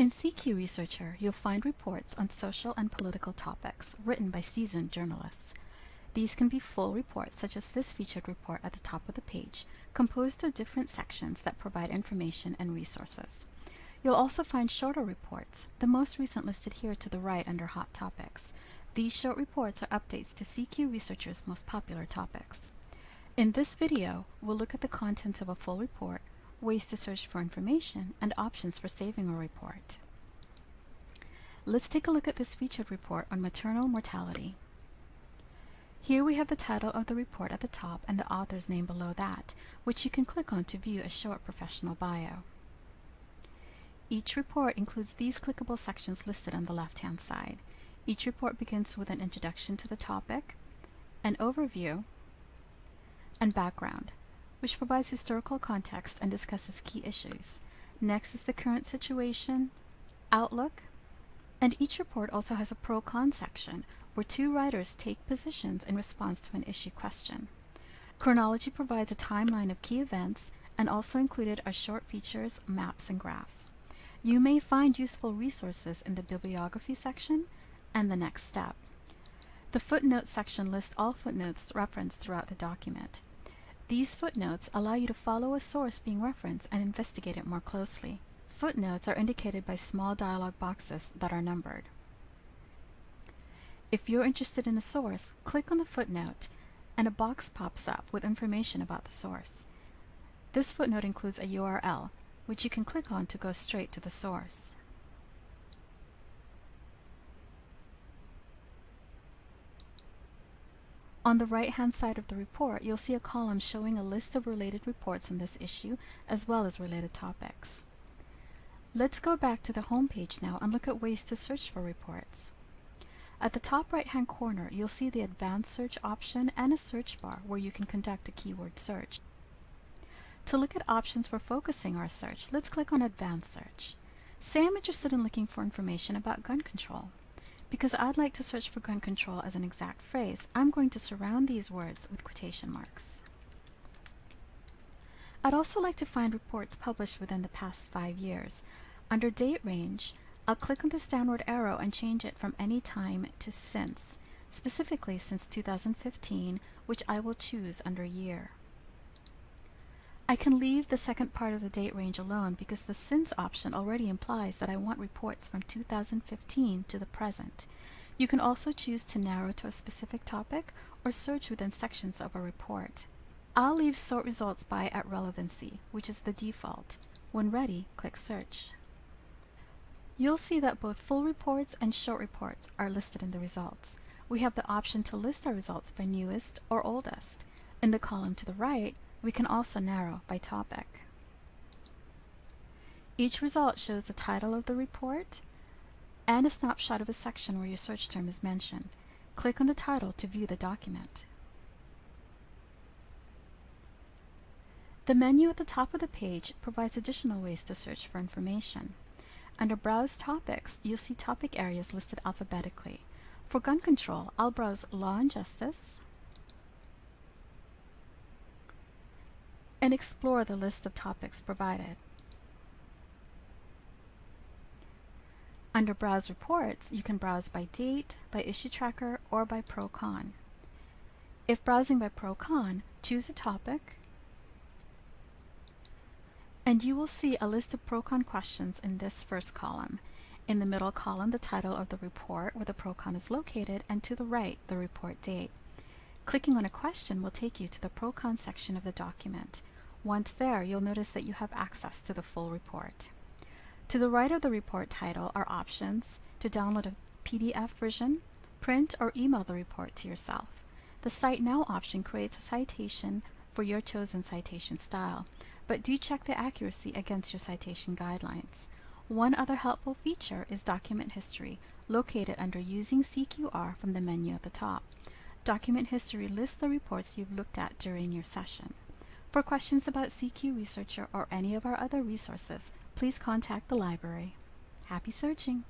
In CQ Researcher, you'll find reports on social and political topics written by seasoned journalists. These can be full reports, such as this featured report at the top of the page, composed of different sections that provide information and resources. You'll also find shorter reports, the most recent listed here to the right under Hot Topics. These short reports are updates to CQ Researcher's most popular topics. In this video, we'll look at the contents of a full report, ways to search for information, and options for saving a report. Let's take a look at this featured report on maternal mortality. Here we have the title of the report at the top and the author's name below that, which you can click on to view a short professional bio. Each report includes these clickable sections listed on the left-hand side. Each report begins with an introduction to the topic, an overview, and background which provides historical context and discusses key issues. Next is the current situation, outlook, and each report also has a pro-con section where two writers take positions in response to an issue question. Chronology provides a timeline of key events and also included are short features, maps, and graphs. You may find useful resources in the bibliography section and the next step. The footnotes section lists all footnotes referenced throughout the document. These footnotes allow you to follow a source being referenced and investigate it more closely. Footnotes are indicated by small dialog boxes that are numbered. If you're interested in a source, click on the footnote and a box pops up with information about the source. This footnote includes a URL, which you can click on to go straight to the source. On the right-hand side of the report, you'll see a column showing a list of related reports on this issue, as well as related topics. Let's go back to the home page now and look at ways to search for reports. At the top right-hand corner, you'll see the Advanced Search option and a search bar where you can conduct a keyword search. To look at options for focusing our search, let's click on Advanced Search. Say I'm interested in looking for information about gun control. Because I'd like to search for gun control as an exact phrase, I'm going to surround these words with quotation marks. I'd also like to find reports published within the past five years. Under date range, I'll click on this downward arrow and change it from any time to since, specifically since 2015, which I will choose under year. I can leave the second part of the date range alone because the since option already implies that I want reports from 2015 to the present. You can also choose to narrow to a specific topic or search within sections of a report. I'll leave sort results by at relevancy, which is the default. When ready, click search. You'll see that both full reports and short reports are listed in the results. We have the option to list our results by newest or oldest. In the column to the right, we can also narrow by topic. Each result shows the title of the report and a snapshot of a section where your search term is mentioned. Click on the title to view the document. The menu at the top of the page provides additional ways to search for information. Under Browse Topics, you'll see topic areas listed alphabetically. For gun control, I'll browse Law and Justice, and explore the list of topics provided. Under Browse Reports, you can browse by date, by issue tracker, or by pro-con. If browsing by pro-con, choose a topic, and you will see a list of pro-con questions in this first column. In the middle column, the title of the report where the pro-con is located, and to the right, the report date. Clicking on a question will take you to the pro-con section of the document. Once there, you'll notice that you have access to the full report. To the right of the report title are options to download a PDF version, print or email the report to yourself. The Cite Now option creates a citation for your chosen citation style, but do check the accuracy against your citation guidelines. One other helpful feature is document history, located under Using CQR from the menu at the top. Document history lists the reports you've looked at during your session. For questions about CQ Researcher or any of our other resources, please contact the library. Happy searching!